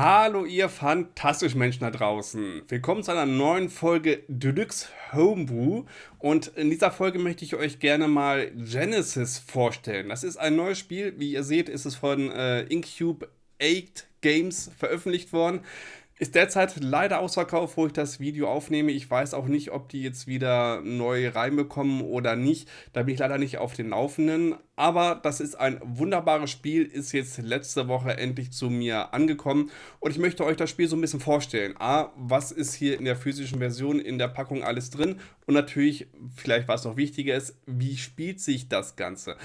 Hallo ihr fantastischen Menschen da draußen. Willkommen zu einer neuen Folge Deluxe Homebrew und in dieser Folge möchte ich euch gerne mal Genesis vorstellen. Das ist ein neues Spiel, wie ihr seht ist es von äh, Incube 8 Games veröffentlicht worden. Ist derzeit leider ausverkauft, wo ich das Video aufnehme. Ich weiß auch nicht, ob die jetzt wieder neu reinbekommen oder nicht. Da bin ich leider nicht auf den Laufenden. Aber das ist ein wunderbares Spiel, ist jetzt letzte Woche endlich zu mir angekommen. Und ich möchte euch das Spiel so ein bisschen vorstellen. A, was ist hier in der physischen Version in der Packung alles drin? Und natürlich, vielleicht was noch wichtiger ist, wie spielt sich das Ganze?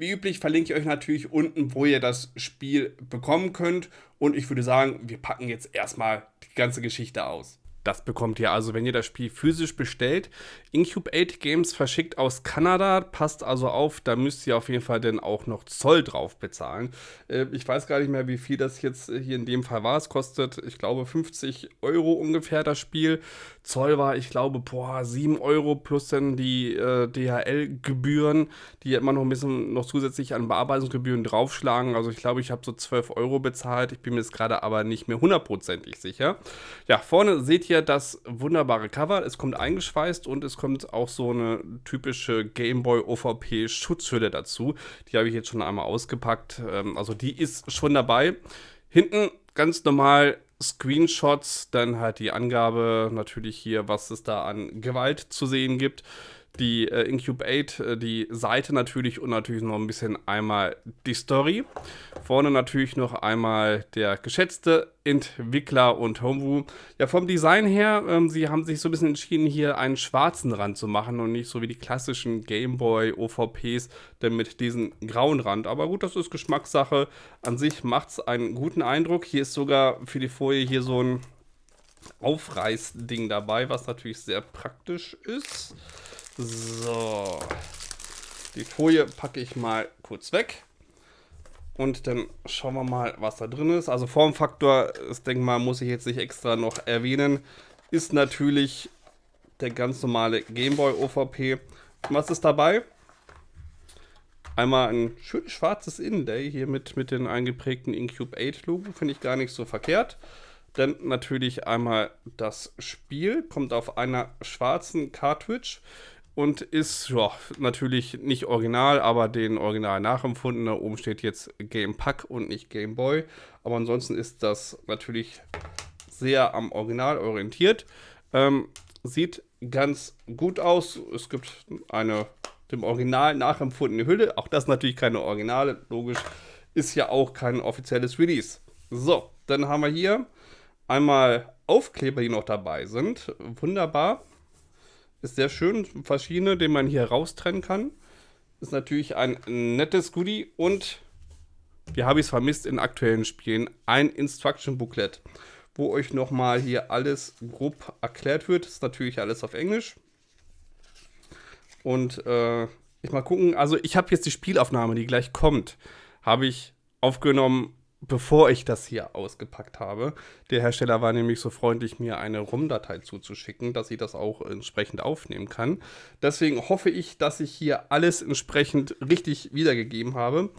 Wie üblich verlinke ich euch natürlich unten, wo ihr das Spiel bekommen könnt. Und ich würde sagen, wir packen jetzt erstmal die ganze Geschichte aus. Das bekommt ihr also, wenn ihr das Spiel physisch bestellt. Incube 8 Games verschickt aus Kanada, passt also auf, da müsst ihr auf jeden Fall dann auch noch Zoll drauf bezahlen. Äh, ich weiß gar nicht mehr, wie viel das jetzt hier in dem Fall war. Es kostet, ich glaube, 50 Euro ungefähr das Spiel. Zoll war, ich glaube, boah, 7 Euro plus dann die äh, DHL-Gebühren, die immer noch ein bisschen noch zusätzlich an Bearbeitungsgebühren draufschlagen. Also ich glaube, ich habe so 12 Euro bezahlt. Ich bin mir jetzt gerade aber nicht mehr hundertprozentig sicher. Ja, vorne seht ihr das wunderbare Cover. Es kommt eingeschweißt und es kommt auch so eine typische Gameboy OVP Schutzhülle dazu. Die habe ich jetzt schon einmal ausgepackt. Ähm, also die ist schon dabei. Hinten ganz normal Screenshots, dann halt die Angabe natürlich hier, was es da an Gewalt zu sehen gibt. Die äh, Incube 8, äh, die Seite natürlich und natürlich noch ein bisschen einmal die Story. Vorne natürlich noch einmal der geschätzte Entwickler und Homebrew. Ja, vom Design her, ähm, sie haben sich so ein bisschen entschieden, hier einen schwarzen Rand zu machen und nicht so wie die klassischen Gameboy OVPs, denn mit diesem grauen Rand. Aber gut, das ist Geschmackssache. An sich macht es einen guten Eindruck. Hier ist sogar für die Folie hier so ein Aufreißding dabei, was natürlich sehr praktisch ist. So. Die Folie packe ich mal kurz weg. Und dann schauen wir mal, was da drin ist. Also Formfaktor, das denke mal, muss ich jetzt nicht extra noch erwähnen, ist natürlich der ganz normale Gameboy OVP. Was ist dabei? Einmal ein schönes schwarzes Innenday hier mit, mit den eingeprägten Incube 8 Logo. Finde ich gar nicht so verkehrt. Dann natürlich einmal das Spiel. Kommt auf einer schwarzen Cartridge und ist ja, natürlich nicht original, aber den Original nachempfunden. Da oben steht jetzt Game Pack und nicht Game Boy. Aber ansonsten ist das natürlich sehr am Original orientiert. Ähm, sieht ganz gut aus. Es gibt eine dem Original nachempfundene Hülle. Auch das natürlich keine Originale, logisch. Ist ja auch kein offizielles Release. So, dann haben wir hier einmal Aufkleber, die noch dabei sind. Wunderbar. Ist sehr schön, verschiedene, den man hier raustrennen kann. Ist natürlich ein nettes Goodie und wie habe ich es vermisst in aktuellen Spielen, ein Instruction Booklet, wo euch nochmal hier alles grob erklärt wird. Ist natürlich alles auf Englisch. Und äh, ich mal gucken, also ich habe jetzt die Spielaufnahme, die gleich kommt, habe ich aufgenommen bevor ich das hier ausgepackt habe. Der Hersteller war nämlich so freundlich, mir eine ROM-Datei zuzuschicken, dass ich das auch entsprechend aufnehmen kann. Deswegen hoffe ich, dass ich hier alles entsprechend richtig wiedergegeben habe.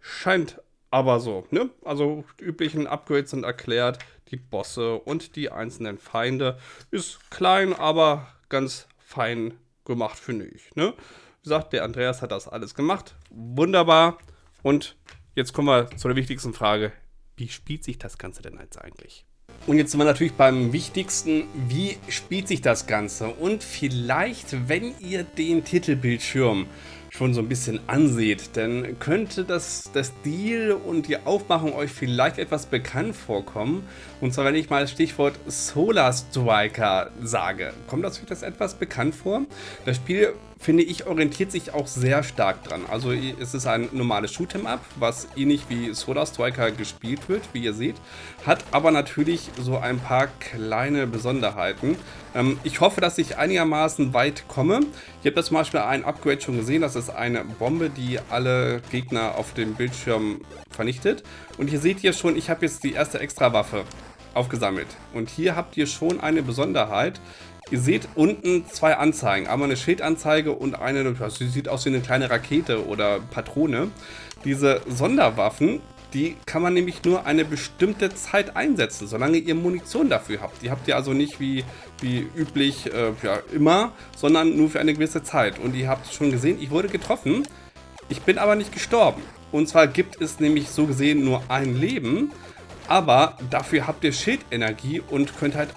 Scheint aber so, ne? Also die üblichen Upgrades sind erklärt, die Bosse und die einzelnen Feinde. Ist klein, aber ganz fein gemacht, finde ich, ne? Wie gesagt, der Andreas hat das alles gemacht. Wunderbar. Und Jetzt kommen wir zu der wichtigsten Frage. Wie spielt sich das Ganze denn jetzt eigentlich? Und jetzt sind wir natürlich beim wichtigsten, wie spielt sich das Ganze? Und vielleicht, wenn ihr den Titelbildschirm schon so ein bisschen anseht, dann könnte das, das Stil und die Aufmachung euch vielleicht etwas bekannt vorkommen. Und zwar, wenn ich mal das Stichwort Solar Striker sage. Kommt das euch das etwas bekannt vor? Das Spiel finde ich, orientiert sich auch sehr stark dran. Also es ist ein normales Shoot'em-up, was ähnlich wie Solar Striker gespielt wird, wie ihr seht, hat aber natürlich so ein paar kleine Besonderheiten. Ähm, ich hoffe, dass ich einigermaßen weit komme. Ich habe da zum Beispiel ein Upgrade schon gesehen, das ist eine Bombe, die alle Gegner auf dem Bildschirm vernichtet. Und hier seht ihr schon, ich habe jetzt die erste Extrawaffe aufgesammelt. Und hier habt ihr schon eine Besonderheit. Ihr seht unten zwei Anzeigen. Einmal eine Schildanzeige und eine, das sieht aus wie eine kleine Rakete oder Patrone. Diese Sonderwaffen Die kann man nämlich nur eine bestimmte Zeit einsetzen, solange ihr Munition dafür habt. Die habt ihr also nicht wie, wie üblich äh, ja, immer, sondern nur für eine gewisse Zeit. Und ihr habt schon gesehen, ich wurde getroffen. Ich bin aber nicht gestorben. Und zwar gibt es nämlich so gesehen nur ein Leben. Aber dafür habt ihr Schildenergie und könnt halt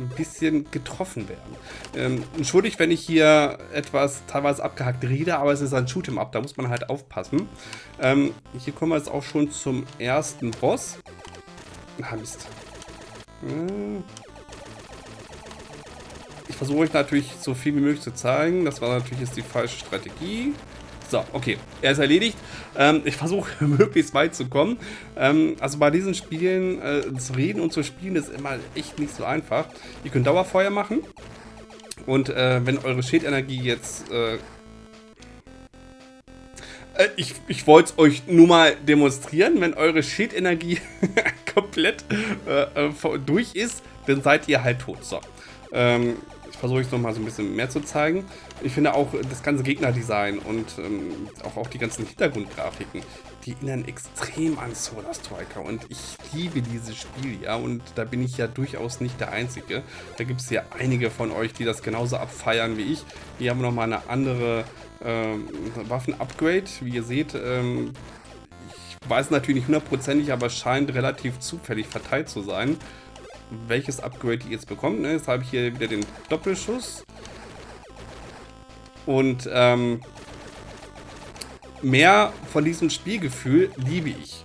ein bisschen getroffen werden. Ähm, entschuldigt, wenn ich hier etwas teilweise abgehackt rede, aber es ist ein Shoot'em Up, da muss man halt aufpassen. Ähm, hier kommen wir jetzt auch schon zum ersten Boss. Ah, Mist. Hm. Ich versuche euch natürlich so viel wie möglich zu zeigen. Das war natürlich jetzt die falsche Strategie. So, okay. Er ist erledigt. Ähm, ich versuche möglichst weit zu kommen. Ähm, also bei diesen Spielen äh, zu reden und zu spielen ist immer echt nicht so einfach. Ihr könnt Dauerfeuer machen. Und äh, wenn eure Schildenergie jetzt... Äh, äh ich, ich wollte es euch nur mal demonstrieren. Wenn eure Schildenergie komplett äh, äh, durch ist, dann seid ihr halt tot. So. Ähm, versuche ich es nochmal so ein bisschen mehr zu zeigen. Ich finde auch das ganze Gegnerdesign und ähm, auch, auch die ganzen Hintergrundgrafiken, die erinnern extrem an Solar Striker und ich liebe dieses Spiel, ja, und da bin ich ja durchaus nicht der Einzige. Da gibt es ja einige von euch, die das genauso abfeiern wie ich. Hier haben wir nochmal eine andere ähm, Waffen-Upgrade, wie ihr seht. Ähm, ich weiß natürlich nicht hundertprozentig, aber es scheint relativ zufällig verteilt zu sein welches Upgrade ihr jetzt bekommt. Ne? Jetzt habe ich hier wieder den Doppelschuss. Und ähm, mehr von diesem Spielgefühl liebe ich.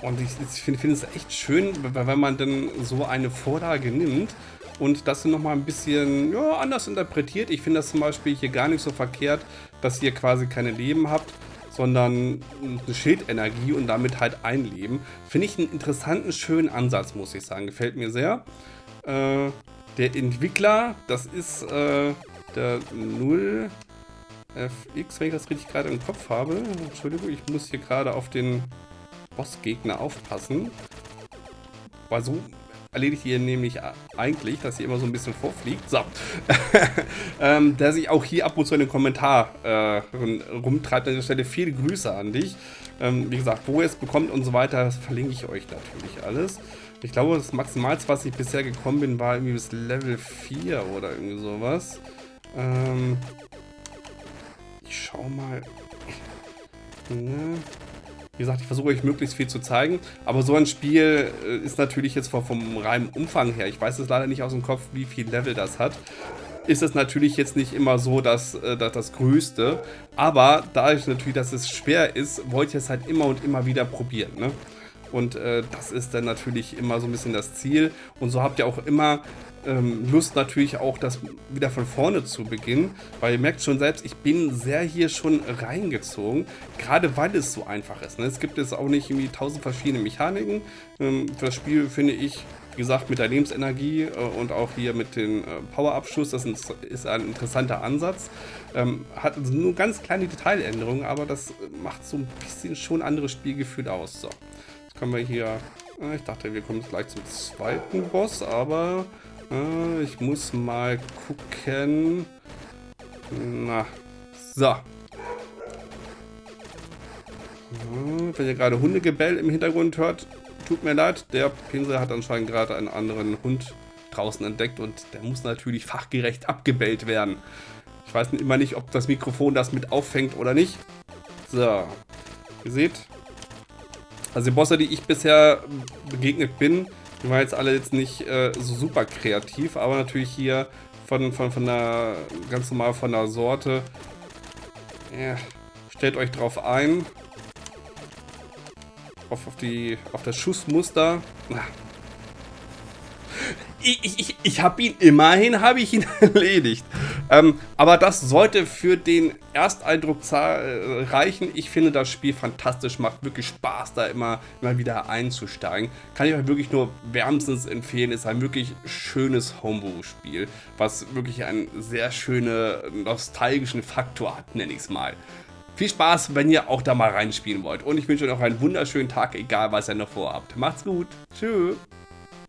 Und ich, ich finde find es echt schön, wenn man dann so eine Vorlage nimmt und das nochmal ein bisschen ja, anders interpretiert. Ich finde das zum Beispiel hier gar nicht so verkehrt, dass ihr quasi keine Leben habt, sondern eine Schildenergie und damit halt ein Leben. Finde ich einen interessanten, schönen Ansatz, muss ich sagen. Gefällt mir sehr. Äh, der Entwickler, das ist äh, der 0FX, wenn ich das richtig gerade im Kopf habe. Entschuldigung, ich muss hier gerade auf den Bossgegner aufpassen. Weil so erledigt ihr nämlich eigentlich, dass ihr immer so ein bisschen vorfliegt. So. ähm, der sich auch hier ab und zu in den Kommentar äh, rumtreibt. An der Stelle viele Grüße an dich. Ähm, wie gesagt, wo ihr es bekommt und so weiter, das verlinke ich euch natürlich alles. Ich glaube, das Maximalste, was ich bisher gekommen bin, war irgendwie bis Level 4 oder irgendwie sowas. Ähm, ich schau mal. Ne? Wie gesagt, ich versuche euch möglichst viel zu zeigen, aber so ein Spiel äh, ist natürlich jetzt vom reinen Umfang her, ich weiß es leider nicht aus dem Kopf, wie viel Level das hat, ist es natürlich jetzt nicht immer so das, äh, das, das Größte, aber dadurch natürlich, dass es schwer ist, wollte ich es halt immer und immer wieder probieren, ne? Und äh, das ist dann natürlich immer so ein bisschen das Ziel. Und so habt ihr auch immer ähm, Lust natürlich auch, das wieder von vorne zu beginnen, weil ihr merkt schon selbst, ich bin sehr hier schon reingezogen, gerade weil es so einfach ist. Ne? Es gibt jetzt auch nicht irgendwie tausend verschiedene Mechaniken. Ähm, für das Spiel finde ich, wie gesagt, mit der Lebensenergie äh, und auch hier mit dem äh, Powerabschuss, das ist ein interessanter Ansatz. Ähm, hat also nur ganz kleine Detailänderungen, aber das macht so ein bisschen schon anderes Spielgefühl aus. So, jetzt können wir hier... Äh, ich dachte, wir kommen gleich zum zweiten Boss, aber äh, ich muss mal gucken. Na, so. Äh, wenn ihr gerade Hundegebell im Hintergrund hört, tut mir leid. Der Pinsel hat anscheinend gerade einen anderen Hund draußen entdeckt und der muss natürlich fachgerecht abgebellt werden. Ich weiß immer nicht, ob das Mikrofon das mit auffängt oder nicht. So, ihr seht, also die Bosse, die ich bisher begegnet bin, die waren jetzt alle jetzt nicht äh, so super kreativ, aber natürlich hier von, von, von der, ganz normal von der Sorte. Ja, stellt euch drauf ein. Auf, auf, die, auf das Schussmuster. Ich, ich, ich habe ihn, immerhin habe ich ihn erledigt. Ähm, aber das sollte für den Ersteindruck reichen. Ich finde das Spiel fantastisch, macht wirklich Spaß, da immer, immer wieder einzusteigen. Kann ich euch wirklich nur wärmstens empfehlen. Ist ein wirklich schönes Homebrew-Spiel, was wirklich einen sehr schönen nostalgischen Faktor hat, nenne ich es mal. Viel Spaß, wenn ihr auch da mal reinspielen wollt. Und ich wünsche euch noch einen wunderschönen Tag, egal was ihr noch vorhabt. Macht's gut. Tschüss.